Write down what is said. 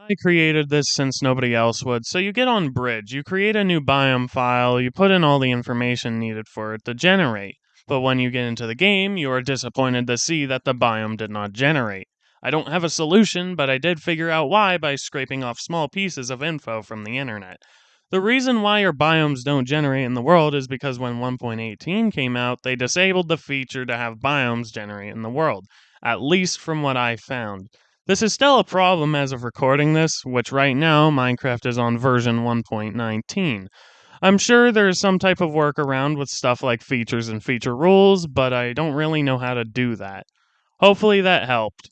I created this since nobody else would. So you get on Bridge, you create a new biome file, you put in all the information needed for it to generate. But when you get into the game, you are disappointed to see that the biome did not generate. I don't have a solution, but I did figure out why by scraping off small pieces of info from the internet. The reason why your biomes don't generate in the world is because when 1.18 came out, they disabled the feature to have biomes generate in the world, at least from what I found. This is still a problem as of recording this, which right now Minecraft is on version 1.19. I'm sure there's some type of workaround with stuff like features and feature rules, but I don't really know how to do that. Hopefully that helped.